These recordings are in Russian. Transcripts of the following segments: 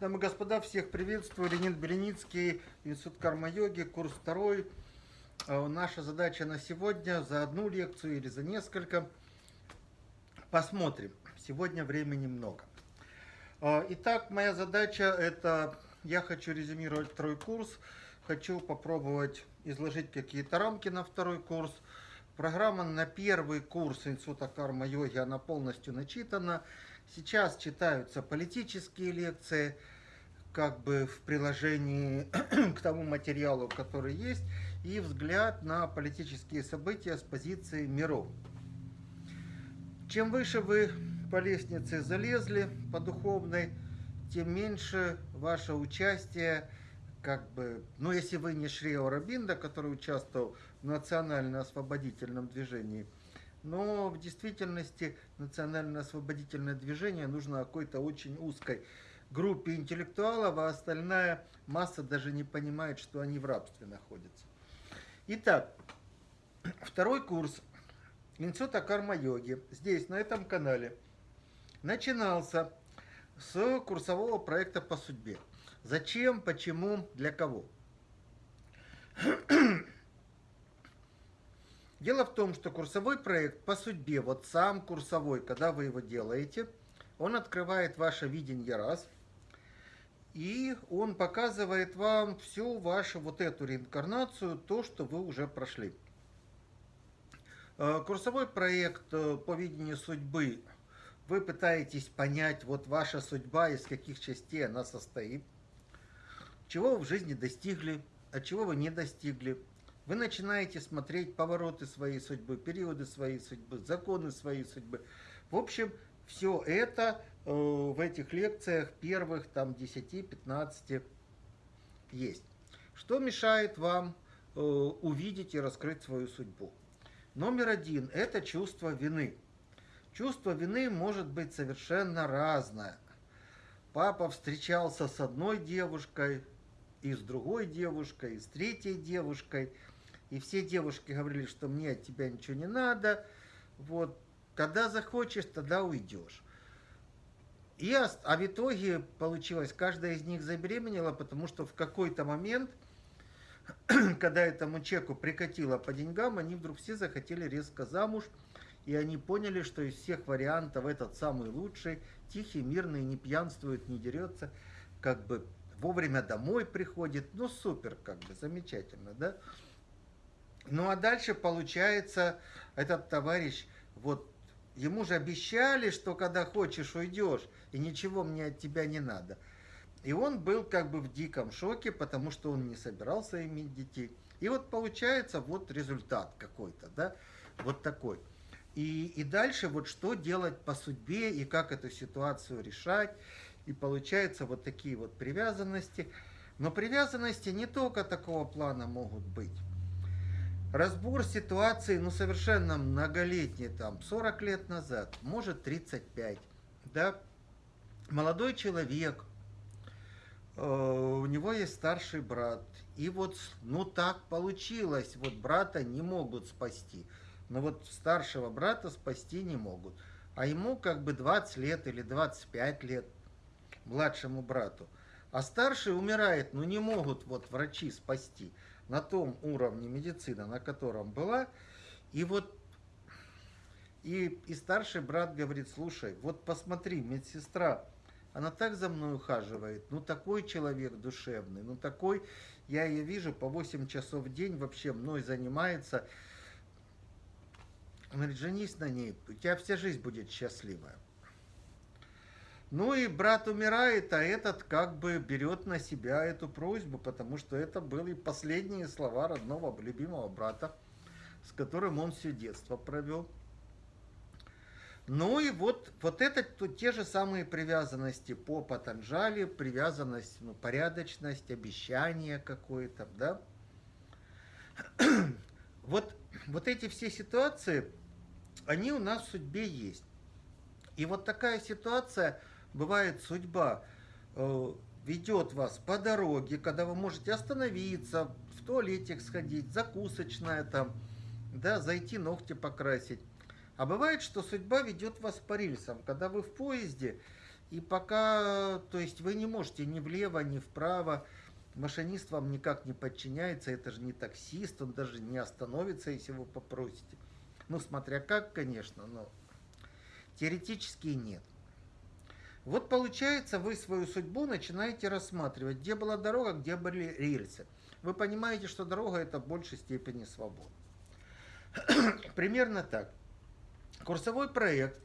Дамы и господа, всех приветствую. Леонид Беленицкий, Институт карма-йоги, курс второй. А, наша задача на сегодня за одну лекцию или за несколько. Посмотрим. Сегодня времени много. А, итак, моя задача это, я хочу резюмировать второй курс. Хочу попробовать изложить какие-то рамки на второй курс. Программа на первый курс Института карма-йоги, она полностью начитана. Сейчас читаются политические лекции, как бы в приложении к тому материалу, который есть, и взгляд на политические события с позиции миров. Чем выше вы по лестнице залезли, по духовной, тем меньше ваше участие, как бы, ну если вы не Шрио Рабинда, который участвовал в национально-освободительном движении, но в действительности национально-освободительное движение нужно какой-то очень узкой группе интеллектуалов, а остальная масса даже не понимает, что они в рабстве находятся. Итак, второй курс Института карма-йоги здесь, на этом канале, начинался с курсового проекта по судьбе. Зачем, почему, для кого? Дело в том, что курсовой проект по судьбе, вот сам курсовой, когда вы его делаете, он открывает ваше видение раз – и он показывает вам всю вашу вот эту реинкарнацию, то, что вы уже прошли. Э, курсовой проект э, по видению судьбы. Вы пытаетесь понять, вот ваша судьба, из каких частей она состоит, чего вы в жизни достигли, а чего вы не достигли. Вы начинаете смотреть повороты своей судьбы, периоды своей судьбы, законы своей судьбы. В общем, все это в этих лекциях первых там 10-15 есть. Что мешает вам э, увидеть и раскрыть свою судьбу? Номер один – это чувство вины. Чувство вины может быть совершенно разное. Папа встречался с одной девушкой, и с другой девушкой, и с третьей девушкой. И все девушки говорили, что мне от тебя ничего не надо. Вот, когда захочешь, тогда уйдешь. И, а в итоге получилось, каждая из них забеременела, потому что в какой-то момент, когда этому человеку прикатило по деньгам, они вдруг все захотели резко замуж, и они поняли, что из всех вариантов этот самый лучший, тихий, мирный, не пьянствует, не дерется, как бы вовремя домой приходит, ну супер, как бы, замечательно, да? Ну а дальше получается, этот товарищ, вот Ему же обещали, что когда хочешь, уйдешь, и ничего мне от тебя не надо. И он был как бы в диком шоке, потому что он не собирался иметь детей. И вот получается вот результат какой-то, да, вот такой. И, и дальше вот что делать по судьбе и как эту ситуацию решать. И получается вот такие вот привязанности. Но привязанности не только такого плана могут быть. Разбор ситуации, ну, совершенно многолетний, там, 40 лет назад, может, 35, да, молодой человек, э, у него есть старший брат, и вот, ну, так получилось, вот брата не могут спасти, но вот старшего брата спасти не могут, а ему как бы 20 лет или 25 лет, младшему брату, а старший умирает, ну, не могут вот врачи спасти, на том уровне медицины, на котором была. И вот и, и старший брат говорит, слушай, вот посмотри, медсестра, она так за мной ухаживает, ну такой человек душевный, ну такой, я ее вижу по 8 часов в день, вообще мной занимается. Он говорит, женись на ней, у тебя вся жизнь будет счастливая. Ну и брат умирает, а этот как бы берет на себя эту просьбу, потому что это были последние слова родного, любимого брата, с которым он все детство провел. Ну и вот, вот это тут те же самые привязанности по Патанджали, привязанность, ну, порядочность, обещание какое-то, да. Вот, вот эти все ситуации, они у нас в судьбе есть. И вот такая ситуация, бывает судьба э, ведет вас по дороге, когда вы можете остановиться, в туалетик сходить, закусочная там, да, зайти ногти покрасить. А бывает, что судьба ведет вас по рельсам, когда вы в поезде, И пока, то есть вы не можете ни влево, ни вправо, машинист вам никак не подчиняется, это же не таксист, он даже не остановится, если вы попросите. Ну, смотря как, конечно, но теоретически нет. Вот получается, вы свою судьбу начинаете рассматривать, где была дорога, где были рельсы. Вы понимаете, что дорога это в большей степени свобода. Примерно так. Курсовой проект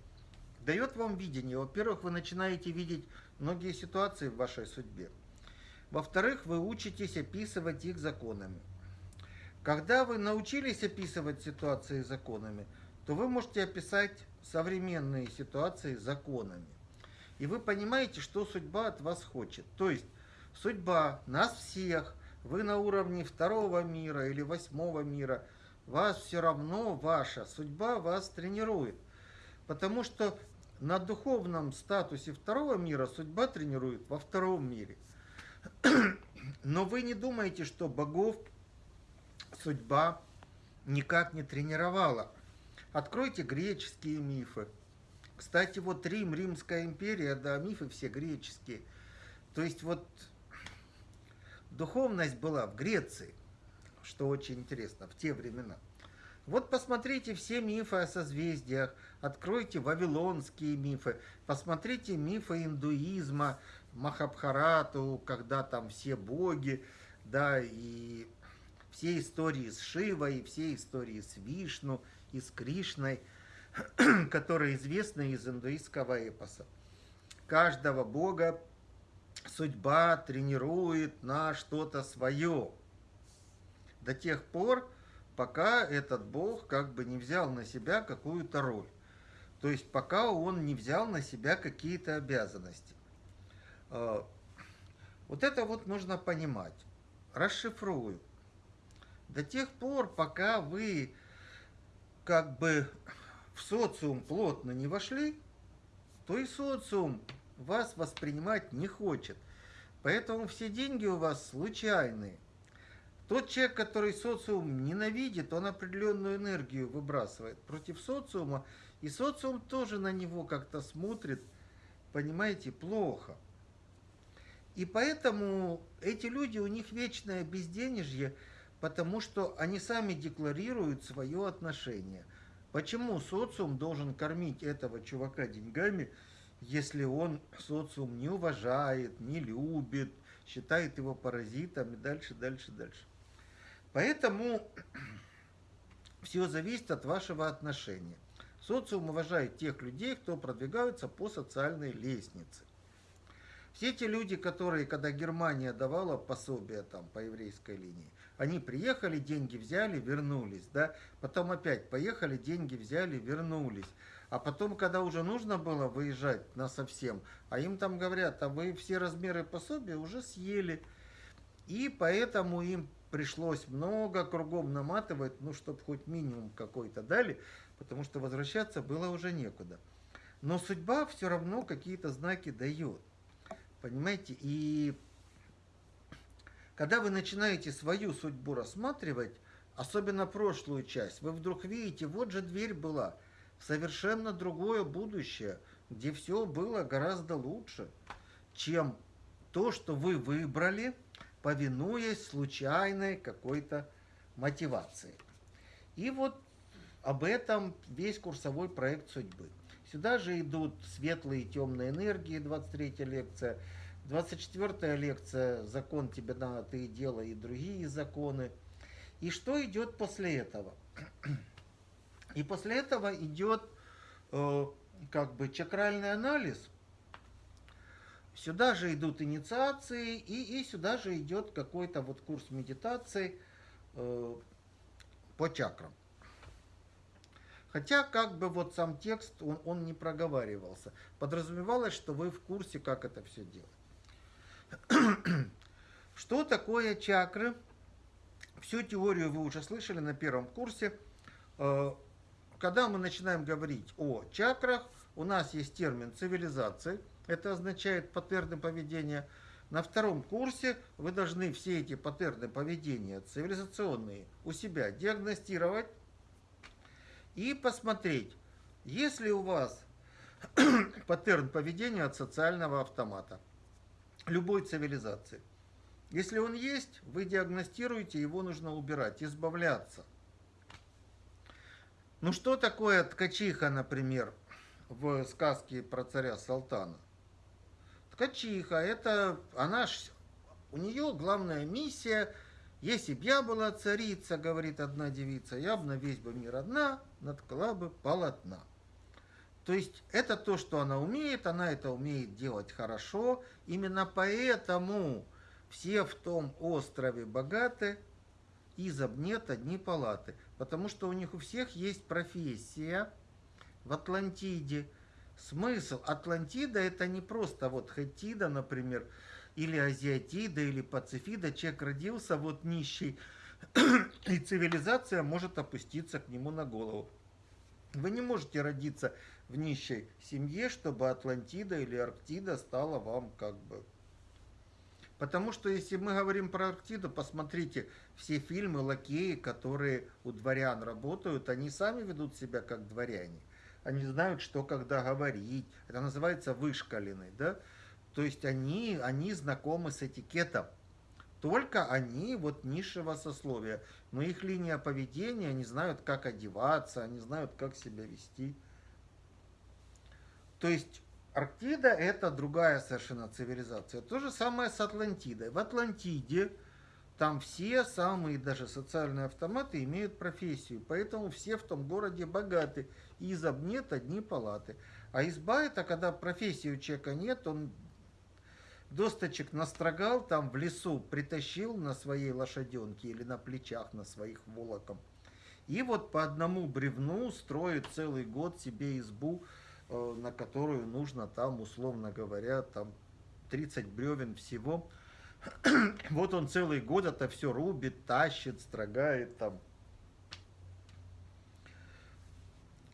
дает вам видение. Во-первых, вы начинаете видеть многие ситуации в вашей судьбе. Во-вторых, вы учитесь описывать их законами. Когда вы научились описывать ситуации законами, то вы можете описать современные ситуации законами. И вы понимаете, что судьба от вас хочет. То есть судьба нас всех, вы на уровне второго мира или восьмого мира, вас все равно ваша судьба вас тренирует. Потому что на духовном статусе второго мира судьба тренирует во втором мире. Но вы не думаете, что богов судьба никак не тренировала. Откройте греческие мифы. Кстати, вот Рим, Римская империя, да, мифы все греческие. То есть вот духовность была в Греции, что очень интересно, в те времена. Вот посмотрите все мифы о созвездиях, откройте вавилонские мифы, посмотрите мифы индуизма, Махабхарату, когда там все боги, да, и все истории с Шивой, все истории с Вишну и с Кришной, которые известны из индуистского эпоса. Каждого бога судьба тренирует на что-то свое. До тех пор, пока этот Бог как бы не взял на себя какую-то роль. То есть пока он не взял на себя какие-то обязанности. А, вот это вот нужно понимать. Расшифрую. До тех пор, пока вы как бы в социум плотно не вошли, то и социум вас воспринимать не хочет. Поэтому все деньги у вас случайные. Тот человек, который социум ненавидит, он определенную энергию выбрасывает против социума, и социум тоже на него как-то смотрит, понимаете, плохо. И поэтому эти люди, у них вечное безденежье, потому что они сами декларируют свое отношение. Почему социум должен кормить этого чувака деньгами, если он социум не уважает, не любит, считает его паразитом и дальше, дальше, дальше. Поэтому все зависит от вашего отношения. Социум уважает тех людей, кто продвигаются по социальной лестнице. Все те люди, которые, когда Германия давала пособие там по еврейской линии, они приехали, деньги взяли, вернулись, да, потом опять поехали, деньги взяли, вернулись. А потом, когда уже нужно было выезжать на совсем, а им там говорят, а вы все размеры пособия уже съели. И поэтому им пришлось много кругом наматывать, ну, чтобы хоть минимум какой-то дали, потому что возвращаться было уже некуда. Но судьба все равно какие-то знаки дает. Понимаете? И когда вы начинаете свою судьбу рассматривать, особенно прошлую часть, вы вдруг видите, вот же дверь была в совершенно другое будущее, где все было гораздо лучше, чем то, что вы выбрали – повинуясь случайной какой-то мотивации. И вот об этом весь курсовой проект судьбы. Сюда же идут светлые и темные энергии, 23 лекция. 24 лекция «Закон тебе надо, ты и делай» и другие законы. И что идет после этого? И после этого идет э, как бы чакральный анализ – Сюда же идут инициации, и, и сюда же идет какой-то вот курс медитации э, по чакрам. Хотя как бы вот сам текст, он, он не проговаривался. Подразумевалось, что вы в курсе, как это все делать. Что такое чакры? Всю теорию вы уже слышали на первом курсе. Э, когда мы начинаем говорить о чакрах, у нас есть термин цивилизации – это означает паттерны поведения. На втором курсе вы должны все эти паттерны поведения цивилизационные у себя диагностировать и посмотреть, если у вас паттерн поведения от социального автомата любой цивилизации. Если он есть, вы диагностируете, его нужно убирать, избавляться. Ну что такое ткачиха, например, в сказке про царя Салтана? Ткачиха, это она у нее главная миссия, если б я была царица, говорит одна девица, я бы на весь бы мир одна наткала бы полотна. То есть это то, что она умеет, она это умеет делать хорошо. Именно поэтому все в том острове богаты, и нет одни палаты. Потому что у них у всех есть профессия в Атлантиде. Смысл Атлантида это не просто вот Хетида, например, или Азиатида, или Пацифида. Человек родился вот нищий, и цивилизация может опуститься к нему на голову. Вы не можете родиться в нищей семье, чтобы Атлантида или Арктида стала вам как бы... Потому что если мы говорим про Арктиду, посмотрите, все фильмы лакеи, которые у дворян работают, они сами ведут себя как дворяне. Они знают, что когда говорить. Это называется вышкаленный, да? То есть они, они знакомы с этикетом. Только они вот низшего сословия. Но их линия поведения, они знают, как одеваться, они знают, как себя вести. То есть Арктида это другая совершенно цивилизация. То же самое с Атлантидой. В Атлантиде там все самые даже социальные автоматы имеют профессию, поэтому все в том городе богаты. И изоб нет одни палаты. А изба это когда профессии у человека нет, он досточек настрогал там в лесу, притащил на своей лошаденке или на плечах на своих волоком. И вот по одному бревну строит целый год себе избу, на которую нужно там, условно говоря, там 30 бревен всего. вот он целый год это все рубит, тащит, строгает там.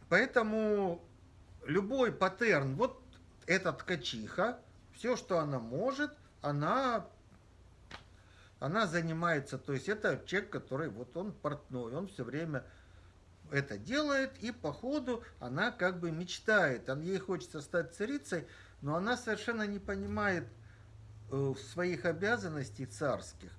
Поэтому любой паттерн, вот эта ткачиха, все, что она может, она, она занимается, то есть это человек, который, вот он портной, он все время это делает, и по ходу она как бы мечтает. Ей хочется стать царицей, но она совершенно не понимает э, своих обязанностей царских.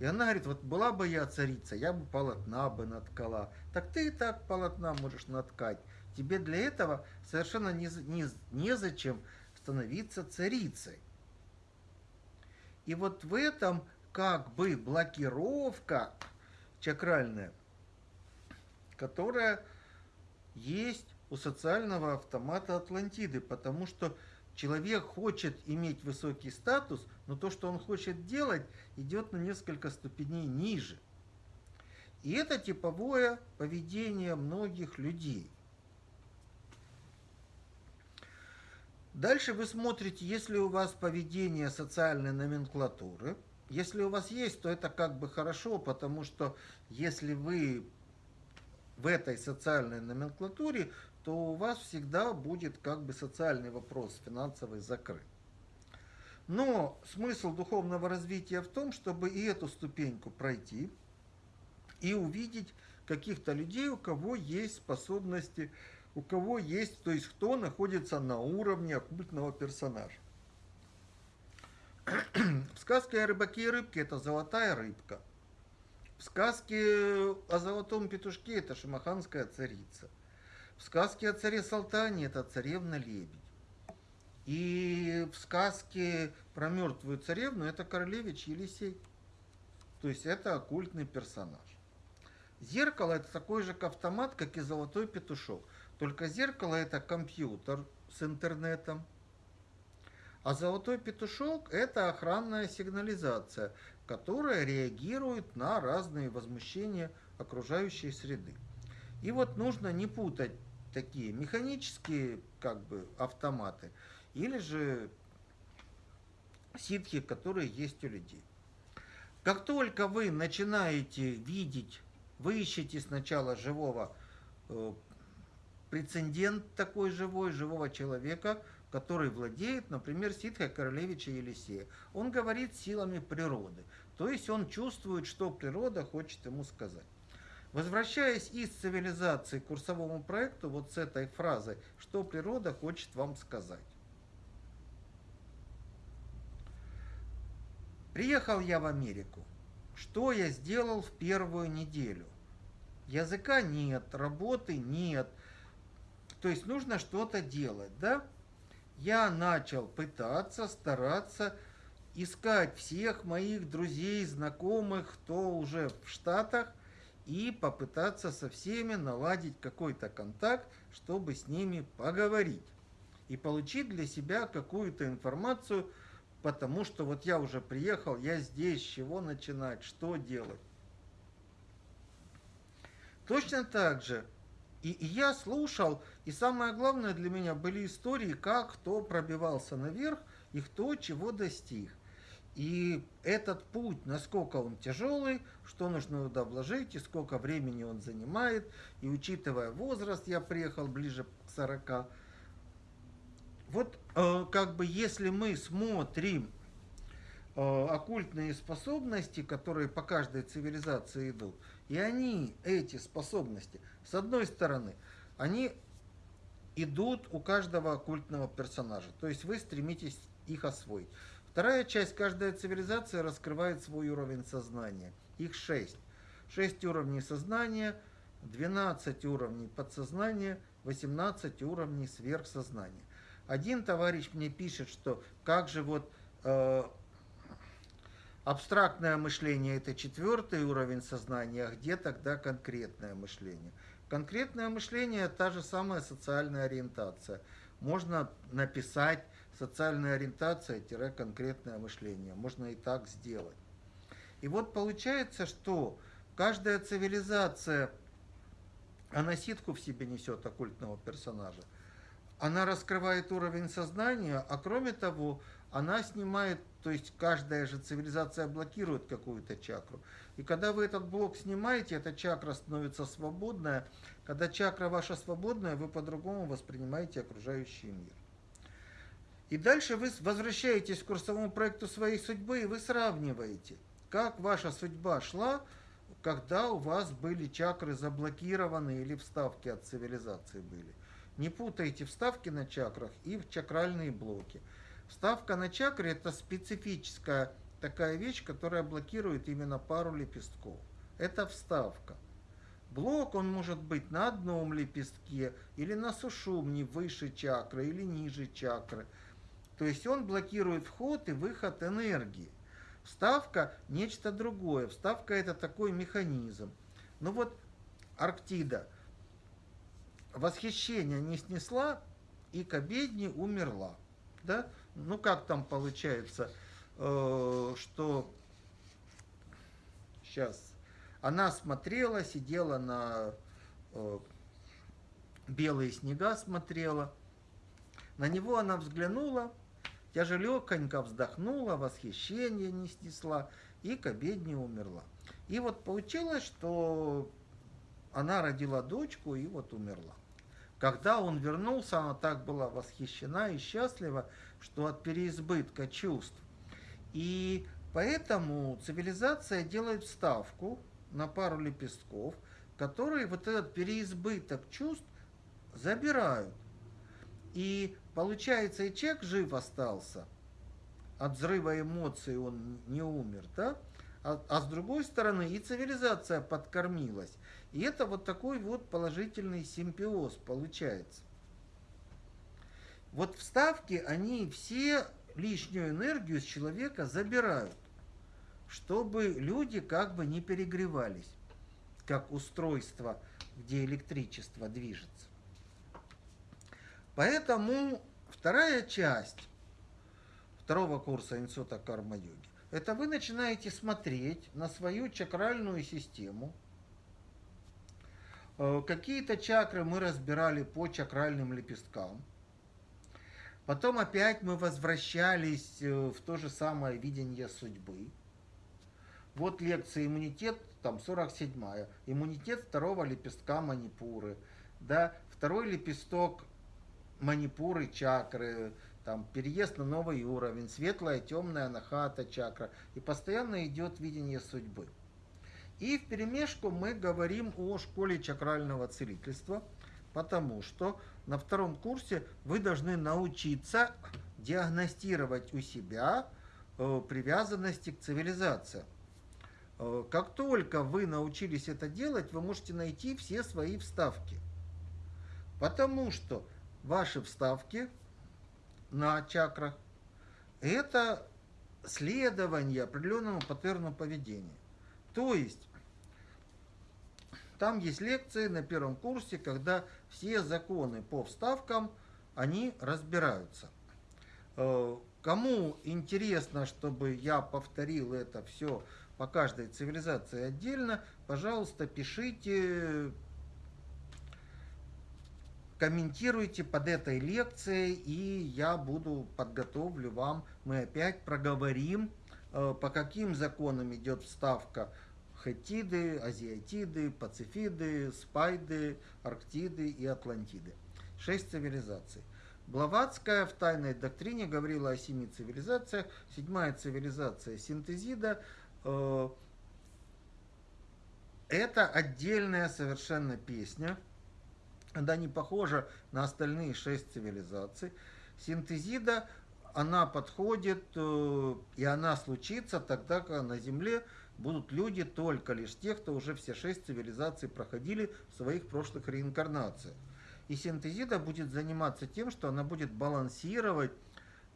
И она говорит, вот была бы я царица, я бы полотна бы наткала. Так ты и так полотна можешь наткать. Тебе для этого совершенно не, не, незачем становиться царицей. И вот в этом как бы блокировка чакральная – которая есть у социального автомата Атлантиды, потому что человек хочет иметь высокий статус, но то, что он хочет делать, идет на несколько ступеней ниже. И это типовое поведение многих людей. Дальше вы смотрите, если у вас поведение социальной номенклатуры. Если у вас есть, то это как бы хорошо, потому что если вы в этой социальной номенклатуре, то у вас всегда будет как бы социальный вопрос финансовый закрыт. Но смысл духовного развития в том, чтобы и эту ступеньку пройти, и увидеть каких-то людей, у кого есть способности, у кого есть, то есть кто находится на уровне оккультного персонажа. В сказке о рыбаке и рыбке это золотая рыбка – в сказке о золотом петушке это шамаханская царица. В сказке о царе Салтане это царевна лебедь. И в сказке про мертвую царевну это королевич Елисей. То есть это оккультный персонаж. Зеркало это такой же автомат, как и золотой петушок. Только зеркало это компьютер с интернетом. А золотой петушок это охранная сигнализация, которая реагирует на разные возмущения окружающей среды. И вот нужно не путать такие механические как бы автоматы или же ситхи, которые есть у людей. Как только вы начинаете видеть, вы ищете сначала живого э, прецедент такой живой, живого человека, который владеет, например, ситхой королевича Елисея. Он говорит силами природы, то есть он чувствует, что природа хочет ему сказать. Возвращаясь из цивилизации к курсовому проекту, вот с этой фразой, что природа хочет вам сказать. Приехал я в Америку. Что я сделал в первую неделю? Языка нет, работы нет. То есть нужно что-то делать, да? Я начал пытаться, стараться искать всех моих друзей, знакомых, кто уже в Штатах, и попытаться со всеми наладить какой-то контакт, чтобы с ними поговорить и получить для себя какую-то информацию, потому что вот я уже приехал, я здесь, с чего начинать, что делать. Точно так же и, и я слушал, и самое главное для меня были истории, как кто пробивался наверх и кто чего достиг. И этот путь, насколько он тяжелый, что нужно туда вложить, и сколько времени он занимает, и учитывая возраст, я приехал ближе к 40. Вот э, как бы если мы смотрим э, оккультные способности, которые по каждой цивилизации идут, и они, эти способности, с одной стороны, они идут у каждого оккультного персонажа, то есть вы стремитесь их освоить. Вторая часть, каждая цивилизация раскрывает свой уровень сознания. Их шесть. Шесть уровней сознания, 12 уровней подсознания, 18 уровней сверхсознания. Один товарищ мне пишет, что как же вот э, абстрактное мышление это четвертый уровень сознания, а где тогда конкретное мышление? Конкретное мышление – та же самая социальная ориентация. Можно написать социальная ориентация-конкретное мышление. Можно и так сделать. И вот получается, что каждая цивилизация, она ситку в себе несет оккультного персонажа. Она раскрывает уровень сознания, а кроме того, она снимает, то есть каждая же цивилизация блокирует какую-то чакру. И когда вы этот блок снимаете, эта чакра становится свободная. Когда чакра ваша свободная, вы по-другому воспринимаете окружающий мир. И дальше вы возвращаетесь к курсовому проекту своей судьбы, и вы сравниваете, как ваша судьба шла, когда у вас были чакры заблокированы или вставки от цивилизации были. Не путайте вставки на чакрах и в чакральные блоки. Вставка на чакре – это специфическая такая вещь, которая блокирует именно пару лепестков. Это вставка. Блок, он может быть на одном лепестке, или на сушумне выше чакры, или ниже чакры. То есть он блокирует вход и выход энергии. Вставка – нечто другое. Вставка – это такой механизм. Ну вот Арктида восхищение не снесла и к обедне умерла. Да? Ну как там получается – Э, что сейчас она смотрела, сидела на э, белые снега, смотрела. На него она взглянула, тяжелеконько вздохнула, восхищение не снесла и к обедне умерла. И вот получилось, что она родила дочку и вот умерла. Когда он вернулся, она так была восхищена и счастлива, что от переизбытка чувств и поэтому цивилизация делает ставку на пару лепестков, которые вот этот переизбыток чувств забирают. И получается, и человек жив остался, от взрыва эмоций он не умер, да? А, а с другой стороны и цивилизация подкормилась. И это вот такой вот положительный симбиоз получается. Вот вставки, они все лишнюю энергию с человека забирают, чтобы люди как бы не перегревались, как устройство, где электричество движется. Поэтому вторая часть второго курса Инсута Карма-йоги это вы начинаете смотреть на свою чакральную систему. Э, какие-то чакры мы разбирали по чакральным лепесткам – Потом опять мы возвращались э, в то же самое видение судьбы. Вот лекция «Иммунитет», там 47-я. Иммунитет второго лепестка манипуры. Да, второй лепесток манипуры, чакры, там переезд на новый уровень, светлая, темная нахата чакра. И постоянно идет видение судьбы. И в перемешку мы говорим о школе чакрального целительства, потому что на втором курсе вы должны научиться диагностировать у себя э, привязанности к цивилизации. Э, как только вы научились это делать, вы можете найти все свои вставки. Потому что ваши вставки на чакрах – это следование определенному паттерну поведения. То есть, там есть лекции на первом курсе, когда все законы по вставкам, они разбираются. Э, кому интересно, чтобы я повторил это все по каждой цивилизации отдельно, пожалуйста, пишите, комментируйте под этой лекцией, и я буду подготовлю вам, мы опять проговорим, по каким законам идет вставка Хеттиды, Азиатиды, Пацифиды, Спайды, Арктиды и Атлантиды. Шесть цивилизаций. Блаватская в тайной доктрине говорила о семи цивилизациях. Седьмая цивилизация синтезида Э, это отдельная совершенно песня. Она не похожа на остальные шесть цивилизаций. Синтезида, она подходит, э, и она случится тогда, когда на Земле будут люди только лишь тех, кто уже все шесть цивилизаций проходили в своих прошлых реинкарнациях. И синтезида будет заниматься тем, что она будет балансировать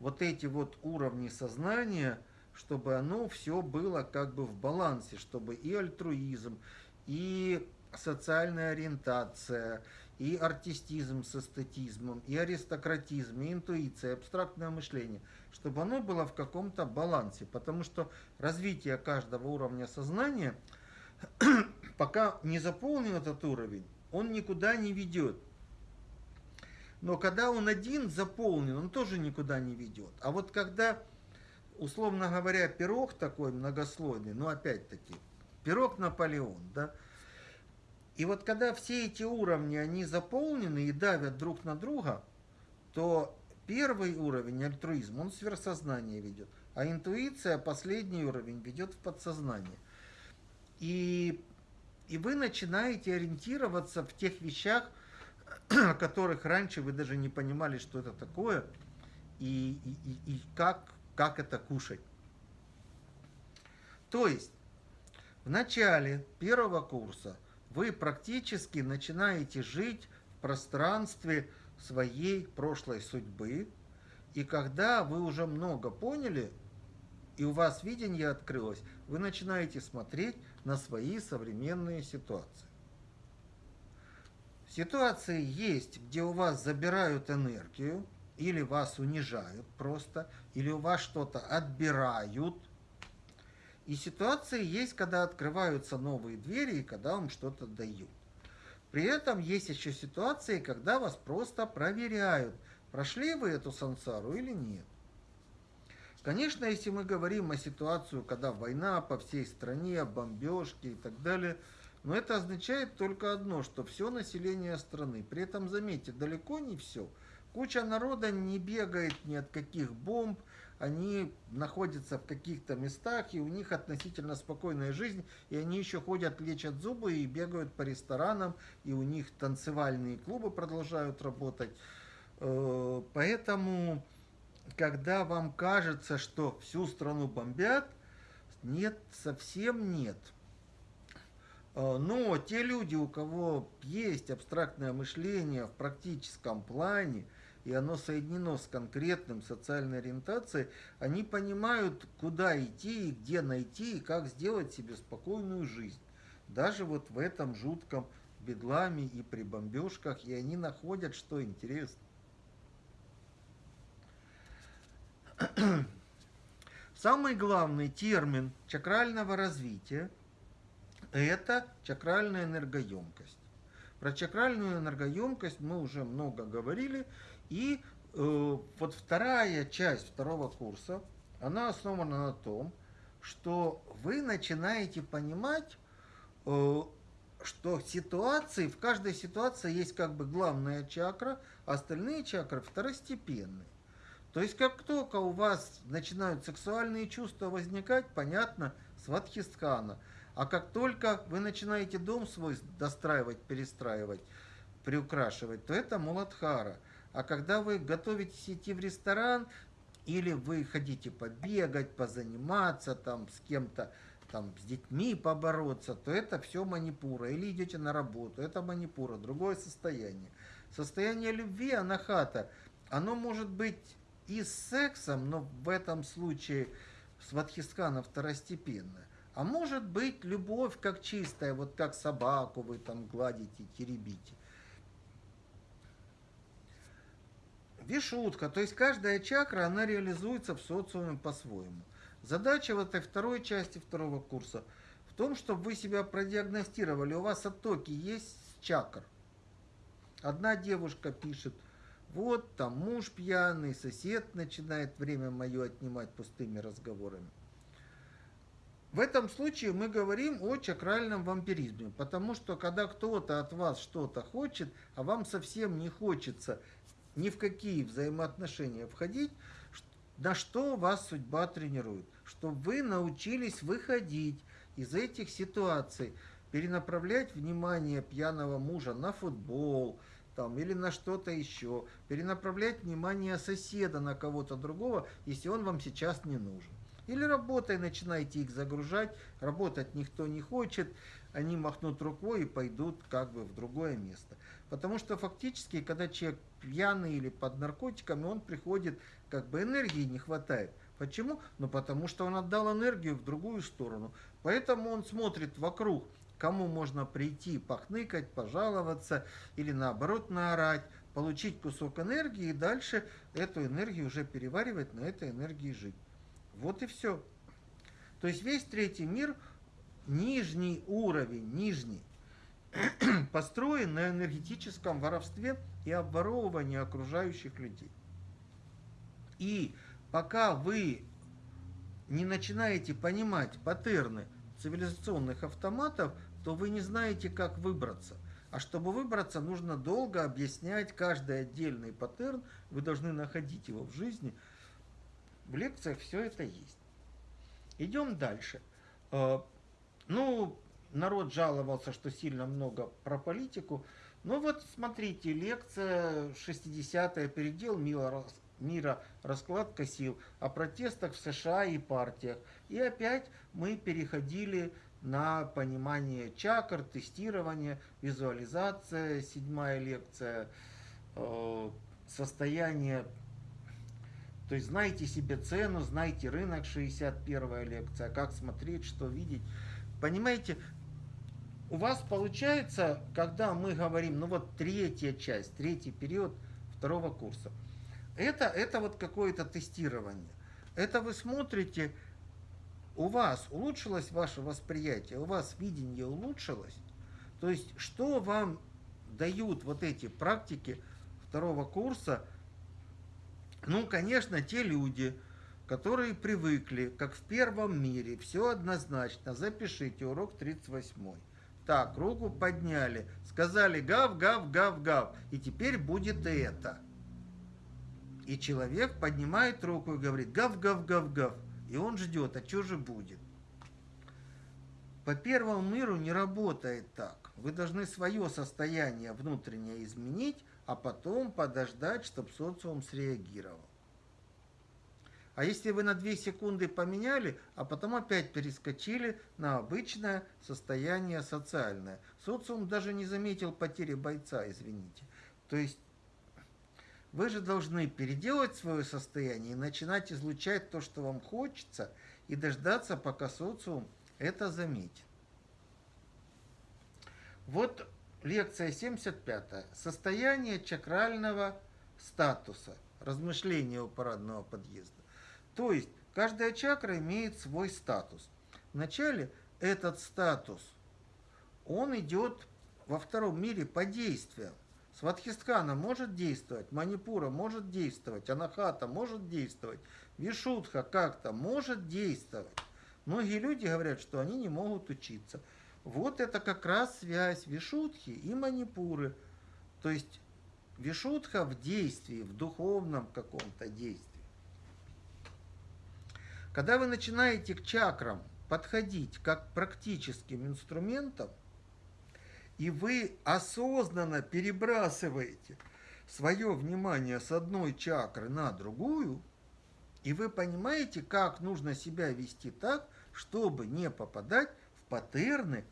вот эти вот уровни сознания – чтобы оно все было как бы в балансе, чтобы и альтруизм, и социальная ориентация, и артистизм с эстетизмом, и аристократизм, и интуиция, и абстрактное мышление, чтобы оно было в каком-то балансе, потому что развитие каждого уровня сознания, пока не заполнен этот уровень, он никуда не ведет. Но когда он один заполнен, он тоже никуда не ведет. А вот когда условно говоря, пирог такой многослойный, ну опять-таки, пирог Наполеон, да, и вот когда все эти уровни, они заполнены и давят друг на друга, то первый уровень альтруизм, он сверхсознание ведет, а интуиция, последний уровень, ведет в подсознание. И, и вы начинаете ориентироваться в тех вещах, о которых раньше вы даже не понимали, что это такое, и, и, и, как как это кушать. То есть, в начале первого курса вы практически начинаете жить в пространстве своей прошлой судьбы, и когда вы уже много поняли, и у вас видение открылось, вы начинаете смотреть на свои современные ситуации. Ситуации есть, где у вас забирают энергию, или вас унижают просто, или у вас что-то отбирают. И ситуации есть, когда открываются новые двери и когда вам что-то дают. При этом есть еще ситуации, когда вас просто проверяют, прошли вы эту сансару или нет. Конечно, если мы говорим о ситуации, когда война по всей стране, бомбежки и так далее, но это означает только одно, что все население страны. При этом, заметьте, далеко не все – Куча народа не бегает ни от каких бомб, они находятся в каких-то местах, и у них относительно спокойная жизнь, и они еще ходят, лечат зубы и бегают по ресторанам, и у них танцевальные клубы продолжают работать. Э, поэтому, когда вам кажется, что всю страну бомбят, нет, совсем нет. Э, но те люди, у кого есть абстрактное мышление в практическом плане, и оно соединено с конкретным социальной ориентацией, они понимают, куда идти и где найти, и как сделать себе спокойную жизнь. Даже вот в этом жутком бедламе и при бомбежках, и они находят, что интересно. Самый главный термин чакрального развития – это чакральная энергоемкость. Про чакральную энергоемкость мы уже много говорили, и э, вот вторая часть второго курса, она основана на том, что вы начинаете понимать, э, что ситуации, в каждой ситуации есть как бы главная чакра, а остальные чакры второстепенные. То есть как только у вас начинают сексуальные чувства возникать, понятно, сватхистхана. А как только вы начинаете дом свой достраивать, перестраивать, приукрашивать, то это Муладхара. А когда вы готовитесь идти в ресторан, или вы хотите побегать, позаниматься там с кем-то, там, с детьми побороться, то это все манипура. Или идете на работу, это манипура, другое состояние. Состояние любви, анахата, оно может быть и с сексом, но в этом случае сватхискана второстепенная. А может быть любовь как чистая, вот как собаку вы там гладите, теребите. Вишутка, то есть каждая чакра, она реализуется в социуме по-своему. Задача в этой второй части второго курса в том, чтобы вы себя продиагностировали. У вас оттоки есть чакр. Одна девушка пишет, вот там муж пьяный, сосед начинает время мое отнимать пустыми разговорами. В этом случае мы говорим о чакральном вампиризме, потому что когда кто-то от вас что-то хочет, а вам совсем не хочется ни в какие взаимоотношения входить, на что вас судьба тренирует? Чтобы вы научились выходить из этих ситуаций, перенаправлять внимание пьяного мужа на футбол там, или на что-то еще, перенаправлять внимание соседа на кого-то другого, если он вам сейчас не нужен. Или работой начинаете их загружать, работать никто не хочет, они махнут рукой и пойдут как бы в другое место. Потому что фактически, когда человек пьяный или под наркотиками, он приходит, как бы энергии не хватает. Почему? Ну потому что он отдал энергию в другую сторону. Поэтому он смотрит вокруг, кому можно прийти, похныкать, пожаловаться или наоборот наорать, получить кусок энергии и дальше эту энергию уже переваривать, на этой энергии жить. Вот и все. То есть весь третий мир, нижний уровень, нижний, построен на энергетическом воровстве и обворовывании окружающих людей. И пока вы не начинаете понимать паттерны цивилизационных автоматов, то вы не знаете, как выбраться. А чтобы выбраться, нужно долго объяснять каждый отдельный паттерн. Вы должны находить его в жизни. В лекциях все это есть. Идем дальше. Э, ну, народ жаловался, что сильно много про политику. Ну вот смотрите, лекция 60-я, передел мира, мира, раскладка сил, о протестах в США и партиях. И опять мы переходили на понимание чакр, тестирование, визуализация, седьмая лекция, э, состояние, то есть знайте себе цену, знайте рынок, 61 лекция, как смотреть, что видеть. Понимаете, у вас получается, когда мы говорим, ну вот третья часть, третий период второго курса, это, это вот какое-то тестирование. Это вы смотрите, у вас улучшилось ваше восприятие, у вас видение улучшилось. То есть, что вам дают вот эти практики второго курса? Ну, конечно, те люди, которые привыкли, как в первом мире, все однозначно, запишите урок 38. Так, руку подняли, сказали гав, гав, гав, гав. И теперь будет это. И человек поднимает руку и говорит гав, гав, гав, гав. И он ждет, а что же будет? По первому миру не работает так. Вы должны свое состояние внутреннее изменить, а потом подождать, чтобы социум среагировал. А если вы на 2 секунды поменяли, а потом опять перескочили на обычное состояние социальное. Социум даже не заметил потери бойца, извините. То есть вы же должны переделать свое состояние и начинать излучать то, что вам хочется, и дождаться, пока социум это заметит. Вот лекция 75. Состояние чакрального статуса. Размышления у парадного подъезда. То есть каждая чакра имеет свой статус. Вначале этот статус, он идет во втором мире по действиям. Сватхистхана может действовать, Манипура может действовать, Анахата может действовать, Вишудха как-то может действовать. Многие люди говорят, что они не могут учиться. Вот это как раз связь Вишудхи и Манипуры. То есть Вишудха в действии, в духовном каком-то действии. Когда вы начинаете к чакрам подходить как к практическим инструментам, и вы осознанно перебрасываете свое внимание с одной чакры на другую, и вы понимаете, как нужно себя вести так, чтобы не попадать в паттерны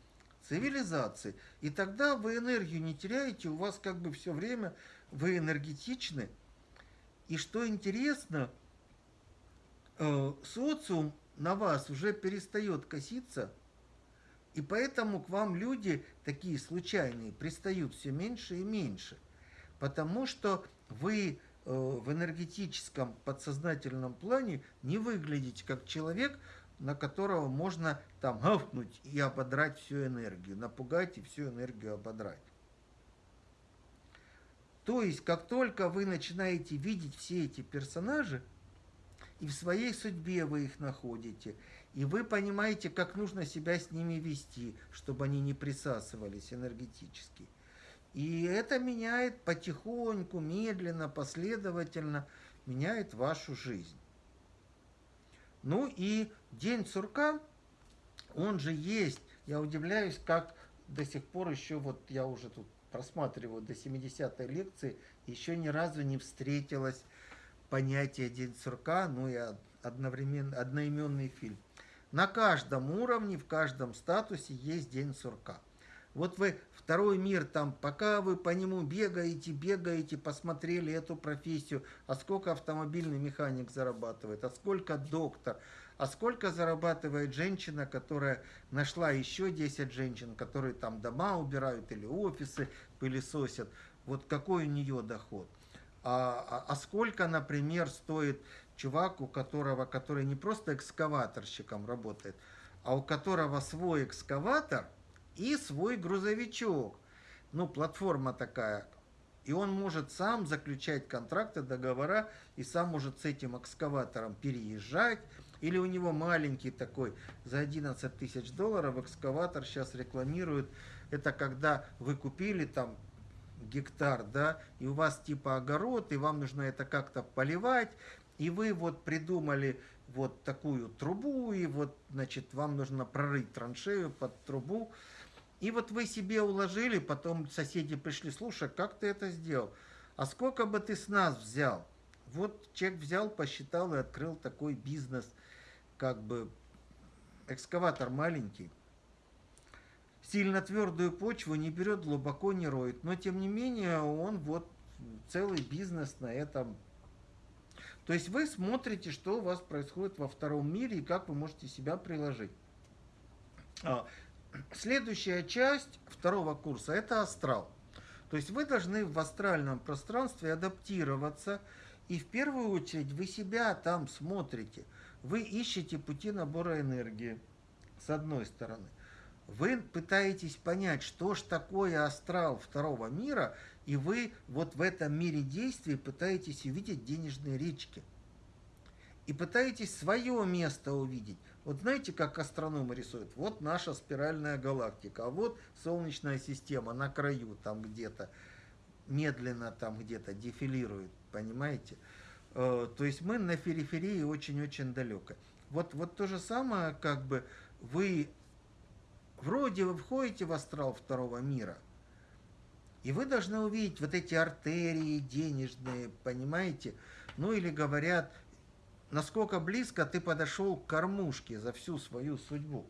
цивилизации. И тогда вы энергию не теряете, у вас как бы все время вы энергетичны. И что интересно, социум на вас уже перестает коситься, и поэтому к вам люди такие случайные пристают все меньше и меньше. Потому что вы э, в энергетическом подсознательном плане не выглядите как человек, на которого можно там гавкнуть и ободрать всю энергию, напугать и всю энергию ободрать. То есть, как только вы начинаете видеть все эти персонажи, и в своей судьбе вы их находите, и вы понимаете, как нужно себя с ними вести, чтобы они не присасывались энергетически. И это меняет потихоньку, медленно, последовательно, меняет вашу жизнь. Ну и День сурка, он же есть. Я удивляюсь, как до сих пор еще, вот я уже тут просматриваю до 70-й лекции, еще ни разу не встретилось понятие День сурка, ну и одновременно одноименный фильм. На каждом уровне, в каждом статусе есть День сурка. Вот вы второй мир там, пока вы по нему бегаете, бегаете, посмотрели эту профессию, а сколько автомобильный механик зарабатывает, а сколько доктор, а сколько зарабатывает женщина, которая нашла еще 10 женщин, которые там дома убирают или офисы пылесосят, вот какой у нее доход. А, а, а сколько, например, стоит чувак, у которого, который не просто экскаваторщиком работает, а у которого свой экскаватор – и свой грузовичок. Ну, платформа такая. И он может сам заключать контракты, договора, и сам может с этим экскаватором переезжать. Или у него маленький такой, за 11 тысяч долларов экскаватор сейчас рекламируют. Это когда вы купили там гектар, да, и у вас типа огород, и вам нужно это как-то поливать, и вы вот придумали вот такую трубу, и вот, значит, вам нужно прорыть траншею под трубу, и вот вы себе уложили, потом соседи пришли, слушай, как ты это сделал? А сколько бы ты с нас взял? Вот человек взял, посчитал и открыл такой бизнес, как бы экскаватор маленький. Сильно твердую почву не берет, глубоко не роет. Но тем не менее он вот целый бизнес на этом. То есть вы смотрите, что у вас происходит во втором мире и как вы можете себя приложить. А, Следующая часть второго курса – это астрал. То есть вы должны в астральном пространстве адаптироваться, и в первую очередь вы себя там смотрите. Вы ищете пути набора энергии, с одной стороны. Вы пытаетесь понять, что ж такое астрал второго мира, и вы вот в этом мире действий пытаетесь увидеть денежные речки. И пытаетесь свое место увидеть. Вот знаете, как астрономы рисуют? Вот наша спиральная галактика, а вот Солнечная система на краю там где-то, медленно там где-то дефилирует, понимаете? Э, то есть мы на периферии очень-очень далеко. Вот, вот то же самое, как бы вы, вроде вы входите в астрал второго мира, и вы должны увидеть вот эти артерии денежные, понимаете? Ну или говорят, насколько близко ты подошел к кормушке за всю свою судьбу.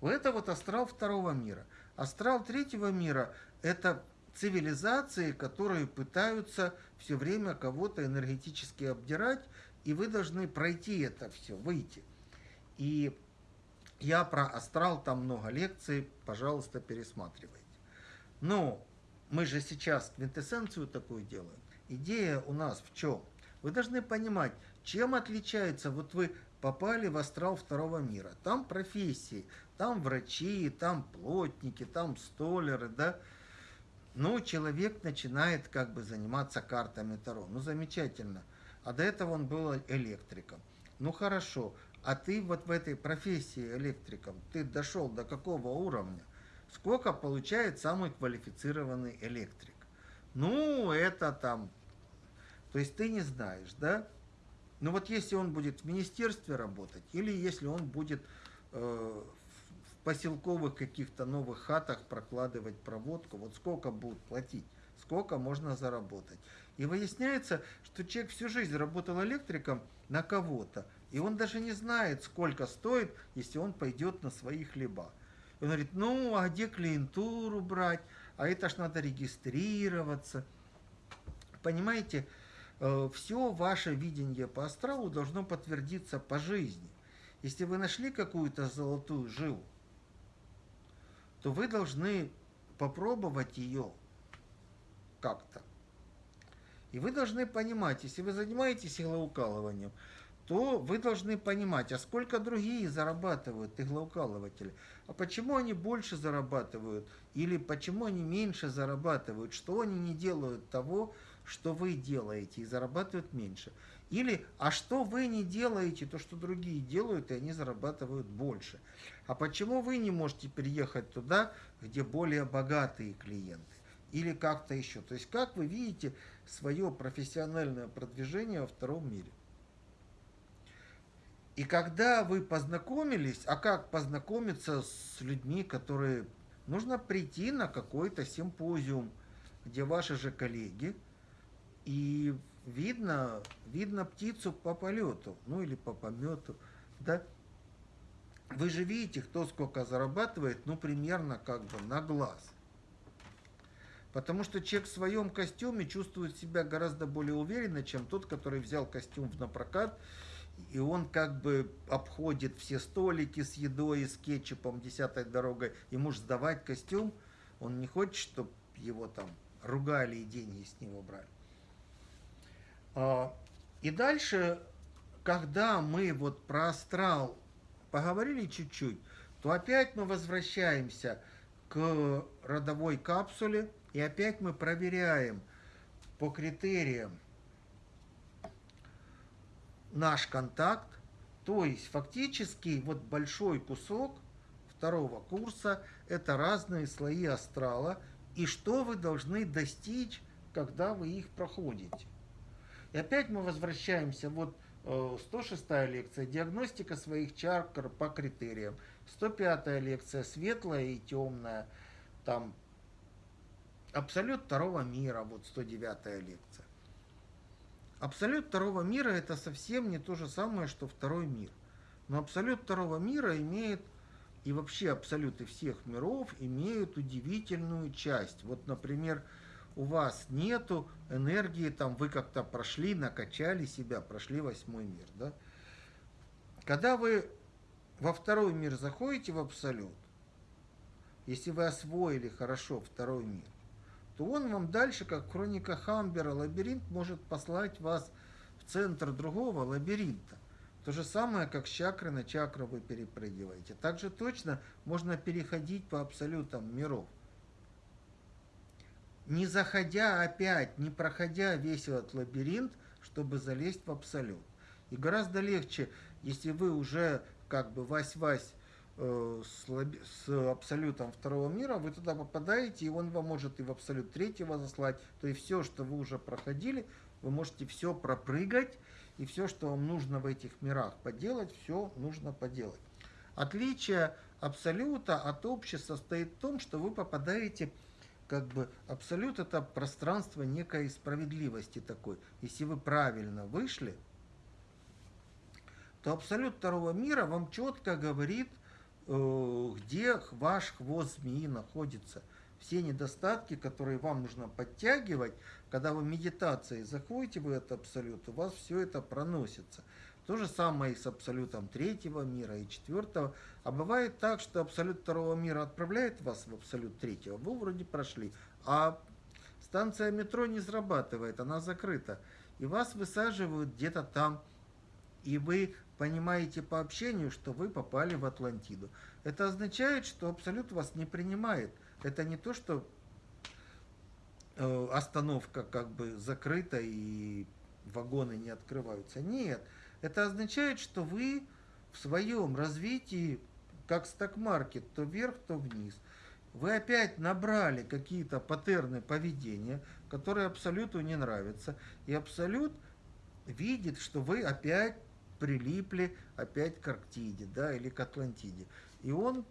Это вот астрал второго мира. Астрал третьего мира – это цивилизации, которые пытаются все время кого-то энергетически обдирать, и вы должны пройти это все, выйти. И я про астрал, там много лекций, пожалуйста, пересматривайте. Но мы же сейчас квинтэссенцию такую делаем. Идея у нас в чем? Вы должны понимать, чем отличается, вот вы попали в астрал второго мира, там профессии, там врачи, там плотники, там столеры, да, ну, человек начинает как бы заниматься картами Таро. Ну, замечательно. А до этого он был электриком. Ну, хорошо. А ты вот в этой профессии электриком, ты дошел до какого уровня? Сколько получает самый квалифицированный электрик? Ну, это там... То есть ты не знаешь, да? Но вот если он будет в министерстве работать, или если он будет э, в поселковых каких-то новых хатах прокладывать проводку. Вот сколько будут платить, сколько можно заработать. И выясняется, что человек всю жизнь работал электриком на кого-то, и он даже не знает, сколько стоит, если он пойдет на свои хлеба. И он говорит, ну, а где клиентуру брать? А это ж надо регистрироваться. Понимаете, э, все ваше видение по астралу должно подтвердиться по жизни. Если вы нашли какую-то золотую жилу, то вы должны попробовать ее как-то. И вы должны понимать, если вы занимаетесь иглоукалыванием, то вы должны понимать, а сколько другие зарабатывают иглоукалыватели, а почему они больше зарабатывают, или почему они меньше зарабатывают, что они не делают того, что вы делаете, и зарабатывают меньше. Или, а что вы не делаете, то, что другие делают, и они зарабатывают больше. А почему вы не можете переехать туда, где более богатые клиенты? Или как-то еще. То есть, как вы видите свое профессиональное продвижение во втором мире? И когда вы познакомились, а как познакомиться с людьми, которые... Нужно прийти на какой-то симпозиум, где ваши же коллеги, и видно, видно птицу по полету, ну или по помету, да. Вы же видите, кто сколько зарабатывает, ну примерно как бы на глаз. Потому что человек в своем костюме чувствует себя гораздо более уверенно, чем тот, который взял костюм на прокат, и он как бы обходит все столики с едой, с кетчупом, десятой дорогой. Ему же сдавать костюм, он не хочет, чтобы его там ругали и деньги с него брали. А, и дальше, когда мы вот про астрал поговорили чуть-чуть, то опять мы возвращаемся к родовой капсуле, и опять мы проверяем по критериям наш контакт, то есть фактически вот большой кусок второго курса – это разные слои астрала, и что вы должны достичь, когда вы их проходите. И опять мы возвращаемся, вот 106 э, лекция, диагностика своих чакр по критериям. 105 лекция, светлая и темная, там абсолют второго мира, вот 109 лекция. Абсолют второго мира это совсем не то же самое, что второй мир. Но абсолют второго мира имеет, и вообще абсолюты всех миров имеют удивительную часть. Вот, например, у вас нету энергии, там вы как-то прошли, накачали себя, прошли восьмой мир. Да? Когда вы во второй мир заходите в абсолют, если вы освоили хорошо второй мир, то он вам дальше, как хроника Хамбера, лабиринт может послать вас в центр другого лабиринта. То же самое, как с чакры на чакру вы перепрыгиваете. Также точно можно переходить по абсолютам миров не заходя опять, не проходя весь этот лабиринт, чтобы залезть в абсолют. И гораздо легче, если вы уже как бы вась-вась с, лаби, с абсолютом второго мира, вы туда попадаете, и он вам может и в абсолют третьего заслать, то и все, что вы уже проходили, вы можете все пропрыгать, и все, что вам нужно в этих мирах поделать, все нужно поделать. Отличие абсолюта от общества состоит в том, что вы попадаете как бы абсолют это пространство некой справедливости такой. Если вы правильно вышли, то абсолют второго мира вам четко говорит, э, где ваш хвост змеи находится. Все недостатки, которые вам нужно подтягивать, когда вы медитацией заходите в этот абсолют, у вас все это проносится. То же самое и с абсолютом третьего мира и четвертого. А бывает так, что абсолют второго мира отправляет вас в абсолют третьего. Вы вроде прошли, а станция метро не срабатывает, она закрыта. И вас высаживают где-то там. И вы понимаете по общению, что вы попали в Атлантиду. Это означает, что абсолют вас не принимает. Это не то, что э, остановка как бы закрыта и вагоны не открываются. Нет, это означает, что вы в своем развитии, как сток-маркет, то вверх, то вниз, вы опять набрали какие-то паттерны поведения, которые абсолюту не нравятся, и абсолют видит, что вы опять прилипли опять к Арктиде, да, или к Атлантиде. И он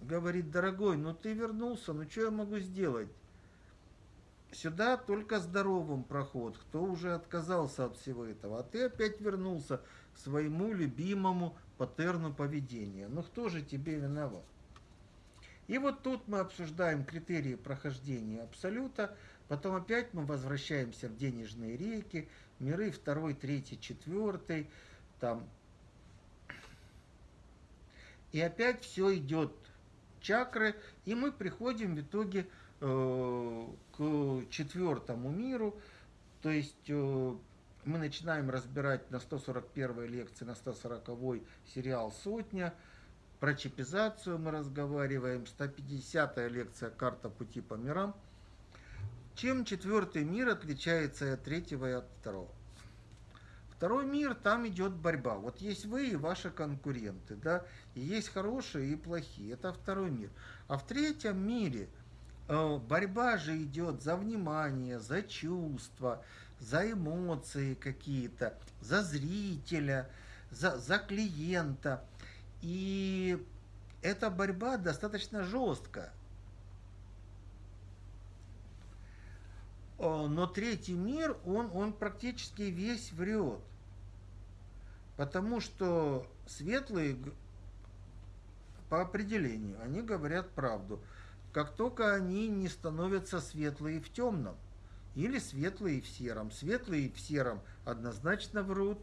говорит, дорогой, ну ты вернулся, ну что я могу сделать? Сюда только здоровым проход, кто уже отказался от всего этого, а ты опять вернулся к своему любимому паттерну поведения. Ну кто же тебе виноват? И вот тут мы обсуждаем критерии прохождения абсолюта, потом опять мы возвращаемся в денежные реки, миры второй, третий, четвертый, там. И опять все идет чакры, и мы приходим в итоге э, к четвертому миру, то есть э, мы начинаем разбирать на 141 лекции, на 140 сериал «Сотня», про чипизацию мы разговариваем, 150 лекция «Карта пути по мирам». Чем четвертый мир отличается от третьего и от второго? Второй мир, там идет борьба. Вот есть вы и ваши конкуренты, да, и есть хорошие и плохие. Это второй мир. А в третьем мире э, борьба же идет за внимание, за чувства, за эмоции какие-то, за зрителя, за, за клиента. И эта борьба достаточно жесткая. Но третий мир, он, он практически весь врет. Потому что светлые по определению, они говорят правду. Как только они не становятся светлые в темном, или светлые в сером. Светлые в сером однозначно врут,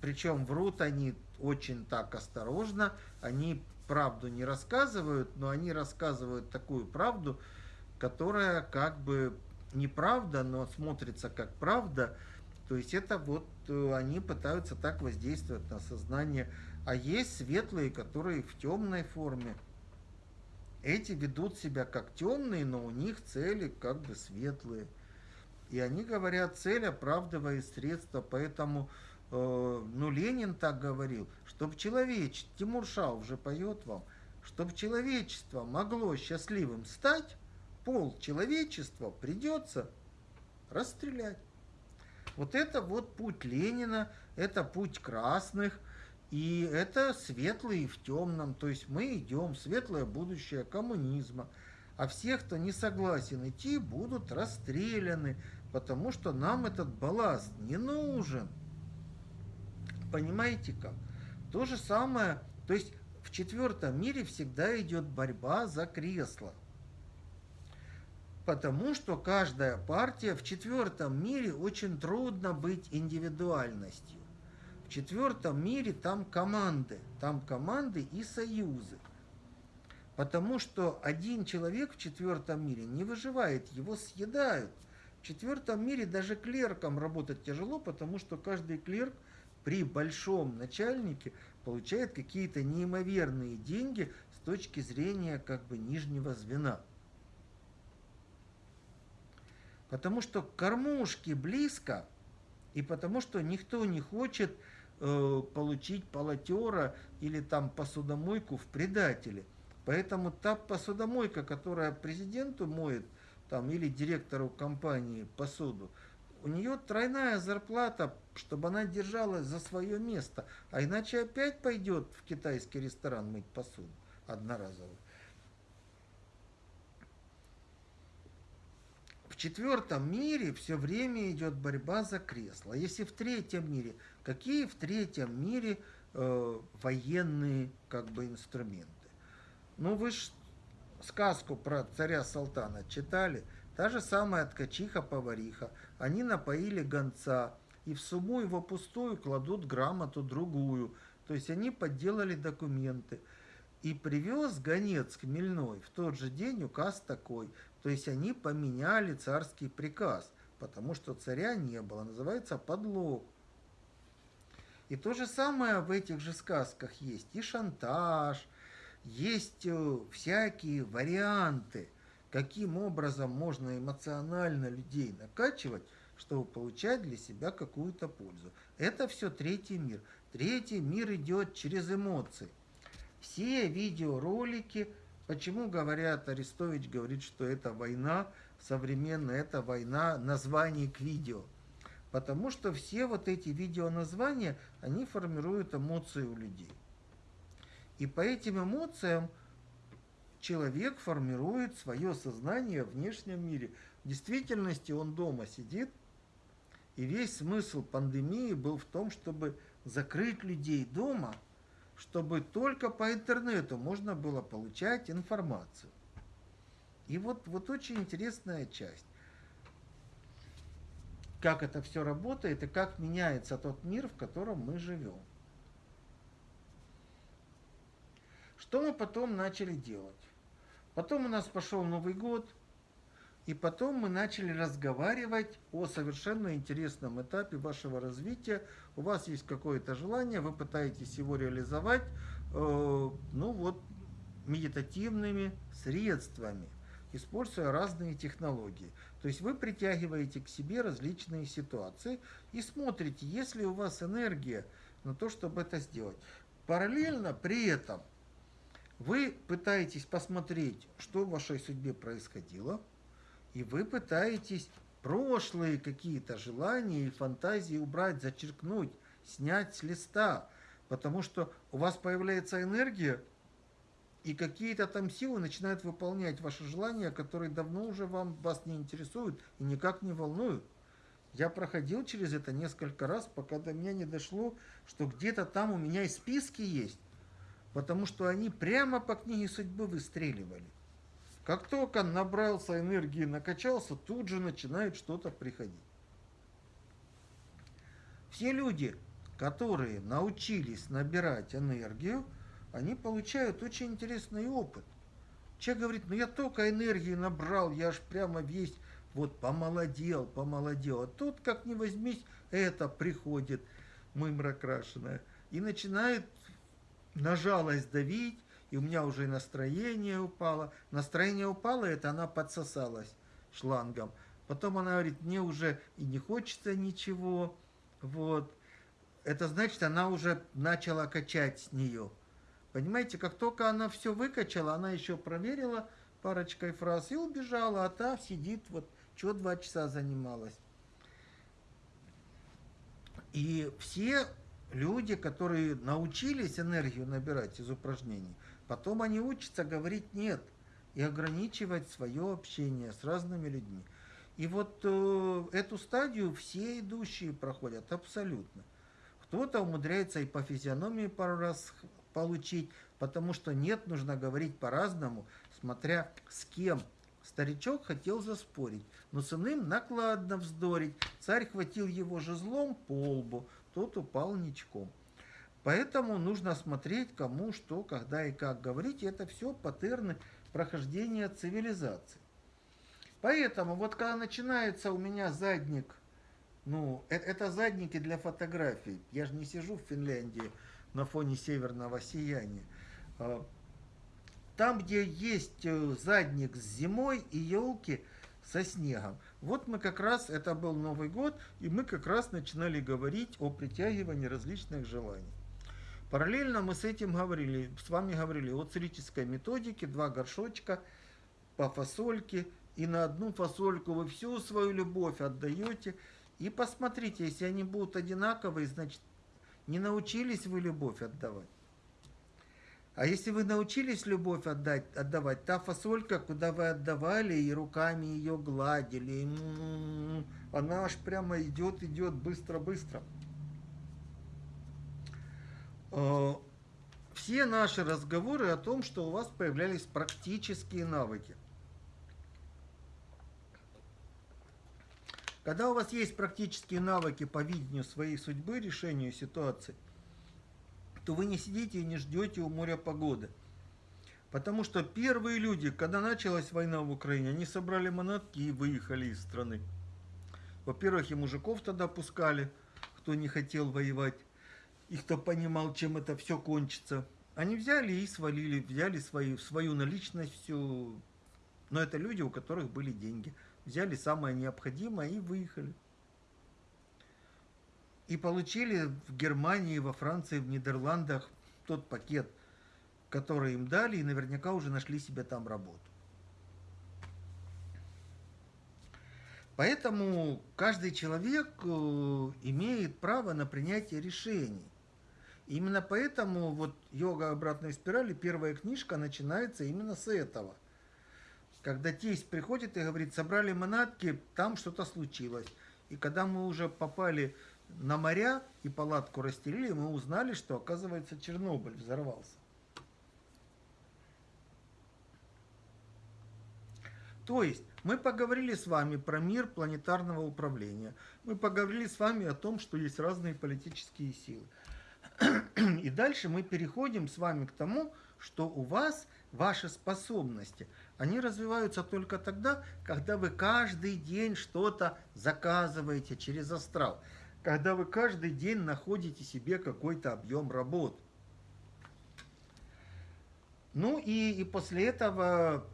причем врут они очень так осторожно, они правду не рассказывают, но они рассказывают такую правду, которая как бы неправда, но смотрится как правда, то есть это вот э, они пытаются так воздействовать на сознание. А есть светлые, которые в темной форме. Эти ведут себя как темные, но у них цели как бы светлые. И они говорят, цель оправдывает средства, поэтому, э, ну, Ленин так говорил, чтобы человечество, Тимур Шау уже поет вам, чтобы человечество могло счастливым стать, пол человечества придется расстрелять. Вот это вот путь Ленина, это путь красных, и это светлый в темном. То есть мы идем в светлое будущее коммунизма. А всех, кто не согласен идти, будут расстреляны, потому что нам этот балласт не нужен. Понимаете как? То же самое, то есть в четвертом мире всегда идет борьба за кресло. Потому что каждая партия в четвертом мире очень трудно быть индивидуальностью. В четвертом мире там команды, там команды и союзы. Потому что один человек в четвертом мире не выживает, его съедают. В четвертом мире даже клеркам работать тяжело, потому что каждый клерк при большом начальнике получает какие-то неимоверные деньги с точки зрения как бы нижнего звена. Потому что к кормушке близко, и потому что никто не хочет э, получить полотера или там посудомойку в предателе. Поэтому та посудомойка, которая президенту моет, там, или директору компании посуду, у нее тройная зарплата, чтобы она держалась за свое место. А иначе опять пойдет в китайский ресторан мыть посуду одноразовую. В четвертом мире все время идет борьба за кресло. А если в третьем мире, какие в третьем мире э, военные как бы инструменты? Ну вы ж сказку про царя Салтана читали? Та же самая ткачиха-повариха. Они напоили гонца, и в сумму его пустую кладут грамоту другую. То есть они подделали документы. И привез гонец хмельной в тот же день указ такой. То есть они поменяли царский приказ, потому что царя не было. Называется подлог. И то же самое в этих же сказках есть. И шантаж, есть э, всякие варианты, каким образом можно эмоционально людей накачивать, чтобы получать для себя какую-то пользу. Это все третий мир. Третий мир идет через эмоции. Все видеоролики Почему говорят, Арестович говорит, что это война современная, это война названий к видео? Потому что все вот эти видеоназвания, они формируют эмоции у людей. И по этим эмоциям человек формирует свое сознание в внешнем мире. В действительности он дома сидит, и весь смысл пандемии был в том, чтобы закрыть людей дома, чтобы только по интернету можно было получать информацию. И вот, вот очень интересная часть. Как это все работает и как меняется тот мир, в котором мы живем. Что мы потом начали делать? Потом у нас пошел Новый год, и потом мы начали разговаривать о совершенно интересном этапе вашего развития. У вас есть какое-то желание, вы пытаетесь его реализовать, э, ну вот, медитативными средствами, используя разные технологии. То есть вы притягиваете к себе различные ситуации и смотрите, есть ли у вас энергия на то, чтобы это сделать. Параллельно при этом – вы пытаетесь посмотреть, что в вашей судьбе происходило, и вы пытаетесь прошлые какие-то желания и фантазии убрать, зачеркнуть, снять с листа, потому что у вас появляется энергия, и какие-то там силы начинают выполнять ваши желания, которые давно уже вам, вас не интересуют и никак не волнуют. Я проходил через это несколько раз, пока до меня не дошло, что где-то там у меня и списки есть, потому что они прямо по книге судьбы выстреливали. Как только набрался энергии, накачался, тут же начинает что-то приходить. Все люди, которые научились набирать энергию, они получают очень интересный опыт. Человек говорит, ну я только энергии набрал, я аж прямо весь вот помолодел, помолодел. А тут, как ни возьмись, это приходит, мымра крашеная, и начинает на жалость давить, и у меня уже настроение упало. Настроение упало, это она подсосалась шлангом. Потом она говорит, мне уже и не хочется ничего. Вот. Это значит, она уже начала качать с нее. Понимаете, как только она все выкачала, она еще проверила парочкой фраз и убежала, а та сидит, вот, что два часа занималась. И все люди, которые научились энергию набирать из упражнений, потом они учатся говорить «нет» и ограничивать свое общение с разными людьми. И вот э, эту стадию все идущие проходят абсолютно. Кто-то умудряется и по физиономии пару раз получить, потому что нет, нужно говорить по-разному, смотря с кем. Старичок хотел заспорить, но с иным накладно вздорить. Царь хватил его жезлом по лбу, тот упал ничком. Поэтому нужно смотреть, кому что, когда и как говорить. И это все паттерны прохождения цивилизации. Поэтому вот когда начинается у меня задник, ну, это, это задники для фотографий. Я же не сижу в Финляндии на фоне северного сияния. А, там, где есть э, задник с зимой и елки со снегом, вот мы как раз, это был Новый год, и мы как раз начинали говорить о притягивании различных желаний. Параллельно мы с этим говорили, с вами говорили о целительской методике, два горшочка по фасольке, и на одну фасольку вы всю свою любовь отдаете. И посмотрите, если они будут одинаковые, значит, не научились вы любовь отдавать. А если вы научились любовь отдать, отдавать, та фасолька, куда вы отдавали и руками ее гладили, она аж прямо идет, идет быстро-быстро. А, все наши разговоры о том, что у вас появлялись практические навыки. Когда у вас есть практические навыки по видению своей судьбы, решению ситуации, то вы не сидите и не ждете у моря погоды. Потому что первые люди, когда началась война в Украине, они собрали манатки и выехали из страны. Во-первых, и мужиков тогда пускали, кто не хотел воевать, и кто понимал, чем это все кончится. Они взяли и свалили, взяли свою, свою наличность, всю. Но это люди, у которых были деньги. Взяли самое необходимое и выехали и получили в Германии, во Франции, в Нидерландах тот пакет, который им дали, и наверняка уже нашли себе там работу. Поэтому каждый человек э, имеет право на принятие решений. Именно поэтому вот йога обратной спирали, первая книжка начинается именно с этого. Когда тесть приходит и говорит, собрали манатки, там что-то случилось. И когда мы уже попали на моря и палатку расстелили, мы узнали, что, оказывается, Чернобыль взорвался. То есть мы поговорили с вами про мир планетарного управления. Мы поговорили с вами о том, что есть разные политические силы. И дальше мы переходим с вами к тому, что у вас ваши способности, они развиваются только тогда, когда вы каждый день что-то заказываете через астрал, когда вы каждый день находите себе какой-то объем работ. Ну и, и после этого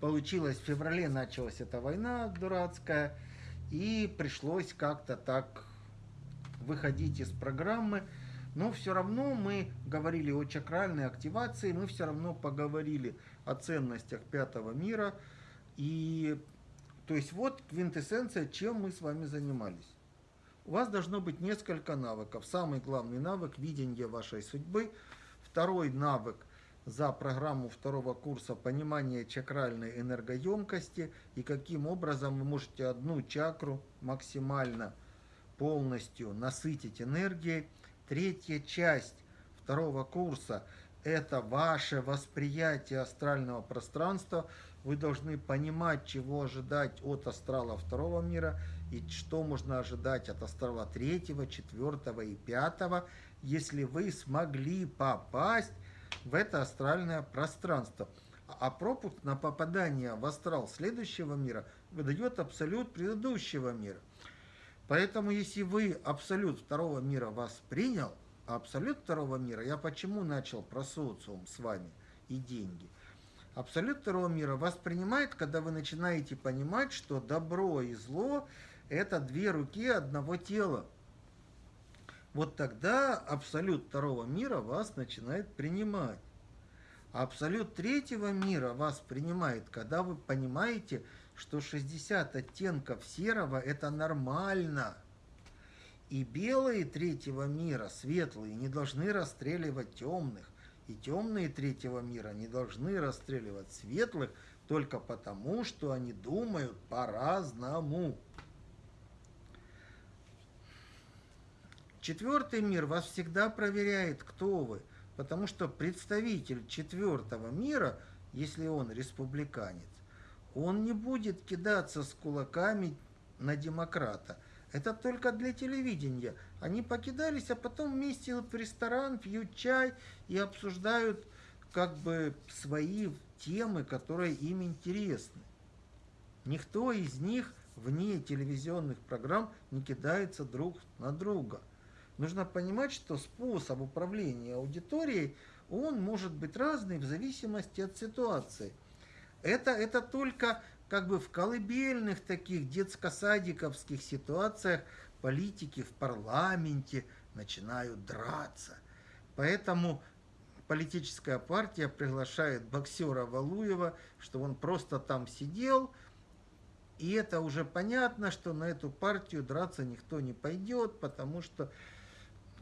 получилось, в феврале началась эта война дурацкая, и пришлось как-то так выходить из программы, но все равно мы говорили о чакральной активации, мы все равно поговорили о ценностях пятого мира. И то есть вот квинтэссенция, чем мы с вами занимались. У вас должно быть несколько навыков. Самый главный навык – видение вашей судьбы. Второй навык за программу второго курса понимание чакральной энергоемкости и каким образом вы можете одну чакру максимально полностью насытить энергией – Третья часть второго курса – это ваше восприятие астрального пространства. Вы должны понимать, чего ожидать от астрала второго мира и что можно ожидать от астрала третьего, четвертого и пятого, если вы смогли попасть в это астральное пространство. А пропуск на попадание в астрал следующего мира выдает абсолют предыдущего мира. Поэтому, если вы абсолют второго мира вас принял, а абсолют второго мира, я почему начал про социум с вами и деньги? Абсолют второго мира вас принимает, когда вы начинаете понимать, что добро и зло – это две руки одного тела. Вот тогда абсолют второго мира вас начинает принимать. А абсолют третьего мира вас принимает, когда вы понимаете, что 60 оттенков серого – это нормально. И белые третьего мира, светлые, не должны расстреливать темных. И темные третьего мира не должны расстреливать светлых только потому, что они думают по-разному. Четвертый мир вас всегда проверяет, кто вы, потому что представитель четвертого мира, если он республиканец, он не будет кидаться с кулаками на демократа. Это только для телевидения. Они покидались, а потом вместе идут в ресторан, пьют чай и обсуждают как бы свои темы, которые им интересны. Никто из них вне телевизионных программ не кидается друг на друга. Нужно понимать, что способ управления аудиторией, он может быть разный в зависимости от ситуации – это, это только как бы в колыбельных таких детско-садиковских ситуациях политики в парламенте начинают драться. Поэтому политическая партия приглашает боксера Валуева, что он просто там сидел, и это уже понятно, что на эту партию драться никто не пойдет, потому что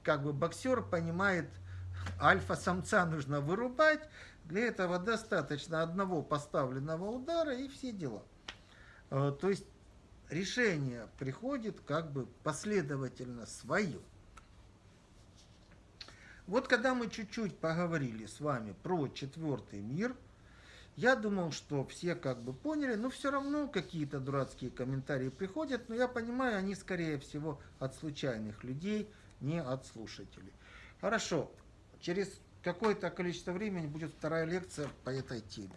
как бы боксер понимает, альфа-самца нужно вырубать, для этого достаточно одного поставленного удара и все дела. Э, то есть решение приходит как бы последовательно свое. Вот когда мы чуть-чуть поговорили с вами про четвертый мир, я думал, что все как бы поняли, но все равно какие-то дурацкие комментарии приходят, но я понимаю, они скорее всего от случайных людей, не от слушателей. Хорошо, через какое-то количество времени будет вторая лекция по этой теме.